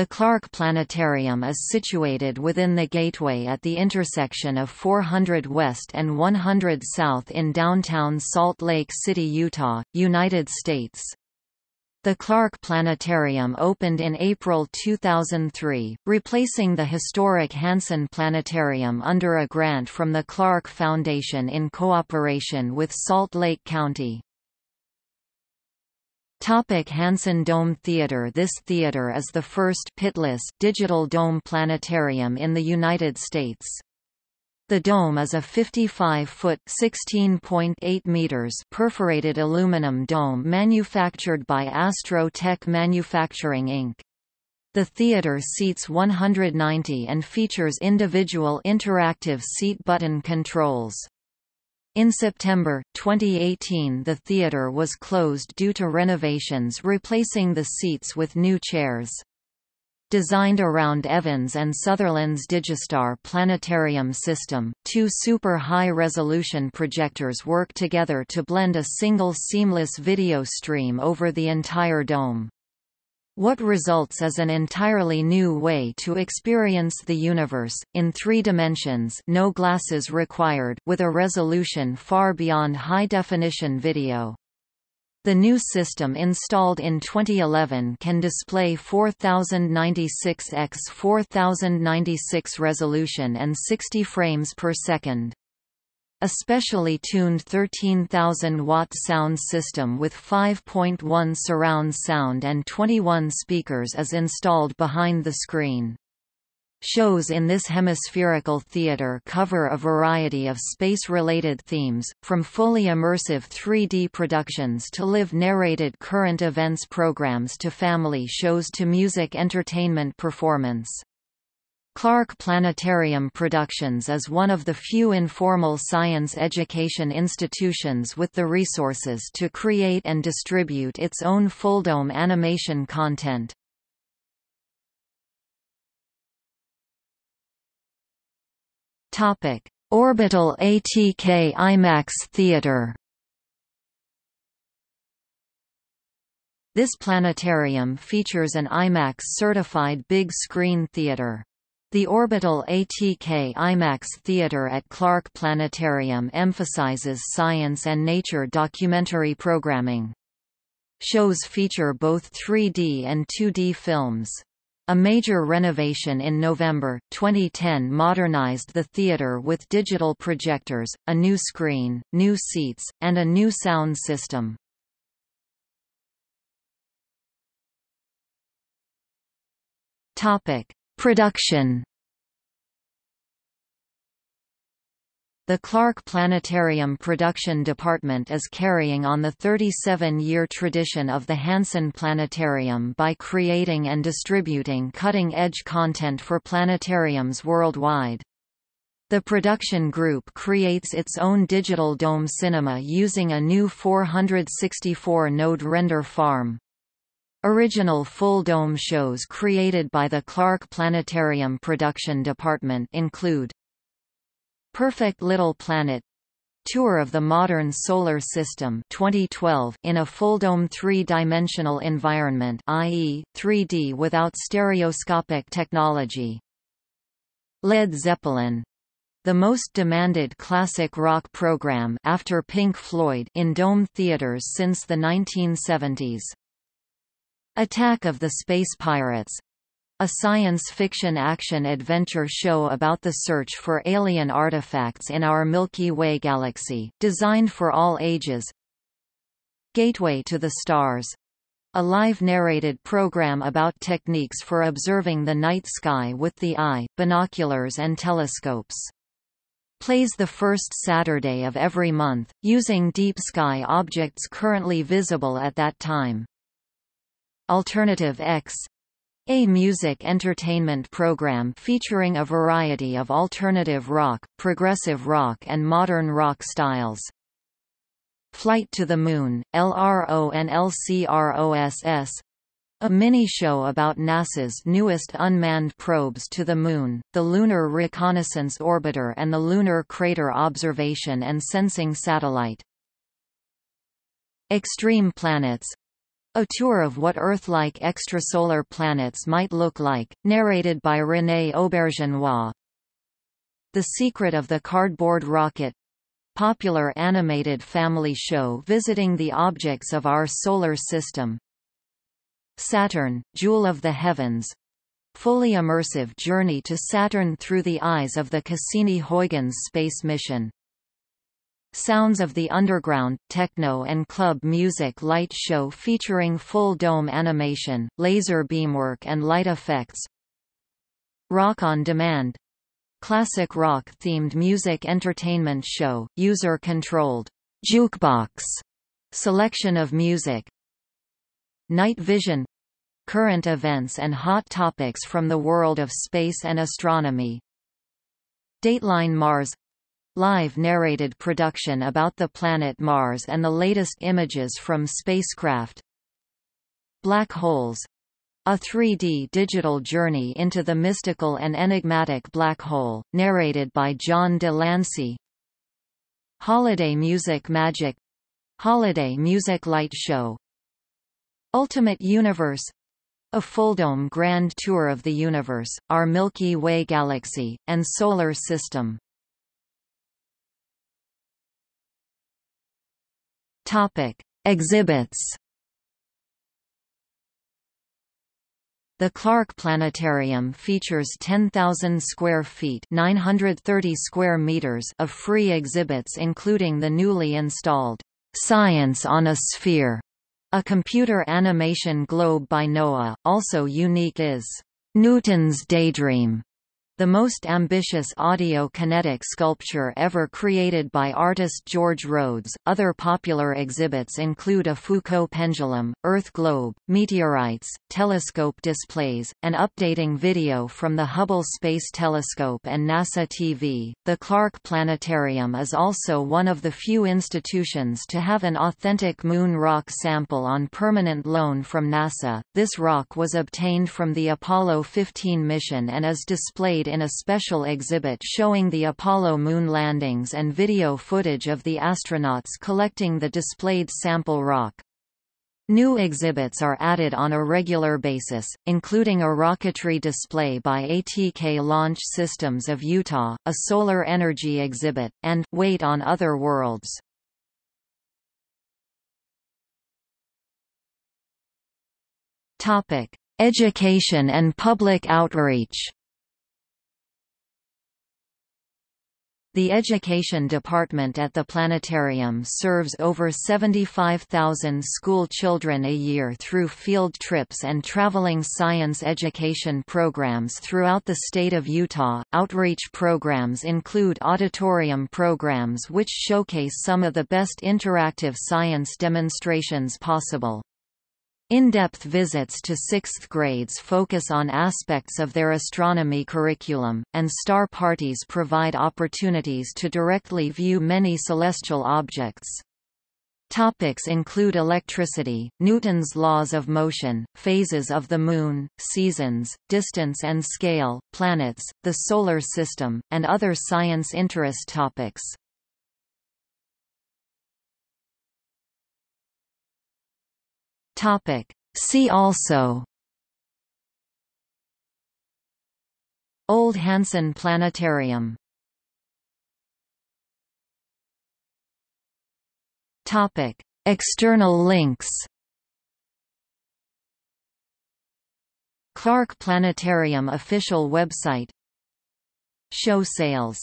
The Clark Planetarium is situated within the Gateway at the intersection of 400 West and 100 South in downtown Salt Lake City, Utah, United States. The Clark Planetarium opened in April 2003, replacing the historic Hansen Planetarium under a grant from the Clark Foundation in cooperation with Salt Lake County. Topic Hansen Dome Theater This theater is the first pitless digital dome planetarium in the United States. The dome is a 55-foot (16.8 meters) perforated aluminum dome manufactured by Astro-Tec Manufacturing Inc. The theater seats 190 and features individual interactive seat button controls. In September, 2018 the theatre was closed due to renovations replacing the seats with new chairs. Designed around Evans and Sutherland's Digistar planetarium system, two super high-resolution projectors work together to blend a single seamless video stream over the entire dome. What results is an entirely new way to experience the universe, in three dimensions no glasses required with a resolution far beyond high-definition video. The new system installed in 2011 can display 4096 x 4096 resolution and 60 frames per second. A specially tuned 13,000-watt sound system with 5.1 surround sound and 21 speakers is installed behind the screen. Shows in this hemispherical theater cover a variety of space-related themes, from fully immersive 3D productions to live narrated current events programs to family shows to music entertainment performance. Clark Planetarium Productions is one of the few informal science education institutions with the resources to create and distribute its own fulldome animation content. Topic: Orbital ATK IMAX Theater. This planetarium features an IMAX-certified big screen theater. The Orbital ATK IMAX Theater at Clark Planetarium emphasizes science and nature documentary programming. Shows feature both 3D and 2D films. A major renovation in November, 2010 modernized the theater with digital projectors, a new screen, new seats, and a new sound system. Topic. Production The Clark Planetarium Production Department is carrying on the 37-year tradition of the Hansen Planetarium by creating and distributing cutting-edge content for planetariums worldwide. The production group creates its own digital dome cinema using a new 464-node render farm. Original full-dome shows created by the Clark Planetarium Production Department include Perfect Little Planet Tour of the Modern Solar System 2012 in a full-dome three-dimensional environment i.e., 3D without stereoscopic technology. Led Zeppelin the most demanded classic rock program after Pink Floyd in dome theaters since the 1970s. Attack of the Space Pirates a science fiction action-adventure show about the search for alien artifacts in our Milky Way galaxy, designed for all ages. Gateway to the Stars a live narrated program about techniques for observing the night sky with the eye, binoculars and telescopes. Plays the first Saturday of every month, using deep sky objects currently visible at that time. Alternative X a music entertainment program featuring a variety of alternative rock, progressive rock and modern rock styles. Flight to the Moon, LRO and LCROSS a mini-show about NASA's newest unmanned probes to the Moon, the Lunar Reconnaissance Orbiter and the Lunar Crater Observation and Sensing Satellite. Extreme Planets A tour of what Earth-like extrasolar planets might look like, narrated by René Auberjonois. The Secret of the Cardboard Rocket popular animated family show visiting the objects of our solar system. Saturn, Jewel of the Heavens fully immersive journey to Saturn through the eyes of the Cassini-Huygens space mission. Sounds of the Underground, techno and club music light show featuring full dome animation, laser beamwork and light effects. Rock on Demand Classic rock-themed music entertainment show, user-controlled jukebox selection of music. Night Vision current events and hot topics from the world of space and astronomy. Dateline Mars Live narrated production about the planet Mars and the latest images from spacecraft. Black Holes a 3D digital journey into the mystical and enigmatic black hole, narrated by John de Lancie. Holiday Music Magic Holiday Music Light Show Ultimate Universe a full-dome grand tour of the universe, our Milky Way galaxy, and solar system. Topic: Exhibits. The Clark Planetarium features 10,000 square feet (930 square meters) of free exhibits including the newly installed Science on a Sphere, a computer animation globe by NOAA. Also unique is Newton's Daydream, the most ambitious audio-kinetic sculpture ever created by artist George Rhoads. Other popular exhibits include a Foucault pendulum, Earth globe, meteorites, telescope displays, and updating video from the Hubble Space Telescope and NASA TV. The Clark Planetarium is also one of the few institutions to have an authentic moon rock sample on permanent loan from NASA. This rock was obtained from the Apollo 15 mission and is displayed in a special exhibit showing the Apollo moon landings and video footage of the astronauts collecting the displayed sample rock. New exhibits are added on a regular basis, including a rocketry display by ATK Launch Systems of Utah, a solar energy exhibit, and Weight on Other Worlds. Topic: Education and public outreach. The Education Department at the planetarium serves over 75,000 school children a year through field trips and traveling science education programs throughout the state of Utah. Outreach programs include auditorium programs which showcase some of the best interactive science demonstrations possible. In-depth visits to sixth grades focus on aspects of their astronomy curriculum, and star parties provide opportunities to directly view many celestial objects. Topics include electricity, Newton's laws of motion, phases of the Moon, seasons, distance and scale, planets, the Solar System, and other science interest topics. Topic. See also. Old Hansen Planetarium. Topic. External links. Clark Planetarium official website. Show sales